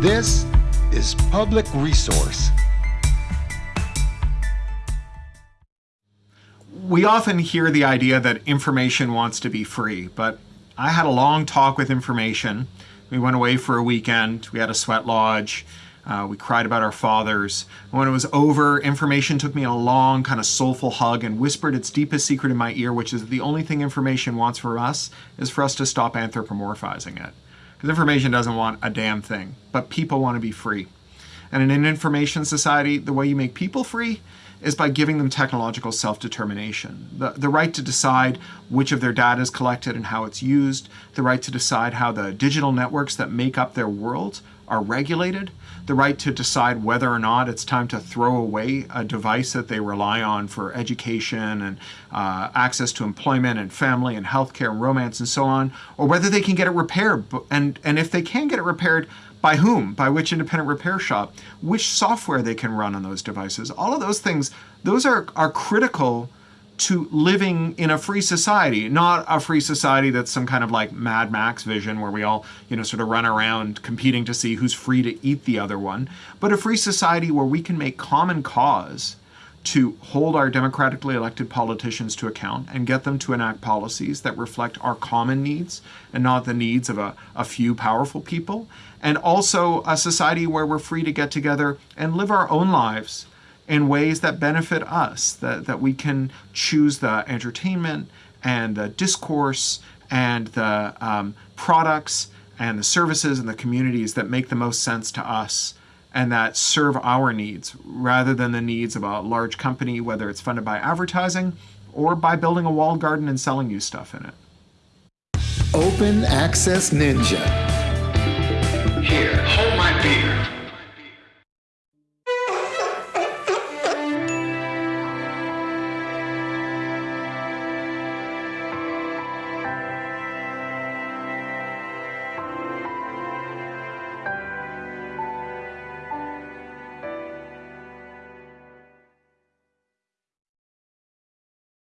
This is Public Resource. We often hear the idea that information wants to be free, but I had a long talk with information. We went away for a weekend, we had a sweat lodge, uh, we cried about our fathers. When it was over, information took me a long, kind of soulful hug and whispered its deepest secret in my ear, which is the only thing information wants for us is for us to stop anthropomorphizing it. Because information doesn't want a damn thing, but people want to be free. And in an information society, the way you make people free is by giving them technological self-determination. The, the right to decide which of their data is collected and how it's used, the right to decide how the digital networks that make up their world are regulated, the right to decide whether or not it's time to throw away a device that they rely on for education and uh, access to employment and family and healthcare and romance and so on, or whether they can get it repaired. And, and if they can get it repaired, by whom, by which independent repair shop, which software they can run on those devices. All of those things, those are, are critical to living in a free society, not a free society that's some kind of like Mad Max vision where we all, you know, sort of run around competing to see who's free to eat the other one, but a free society where we can make common cause to hold our democratically elected politicians to account and get them to enact policies that reflect our common needs and not the needs of a, a few powerful people. And also a society where we're free to get together and live our own lives in ways that benefit us, that, that we can choose the entertainment and the discourse and the um, products and the services and the communities that make the most sense to us and that serve our needs rather than the needs of a large company, whether it's funded by advertising or by building a walled garden and selling you stuff in it. Open Access Ninja. Here,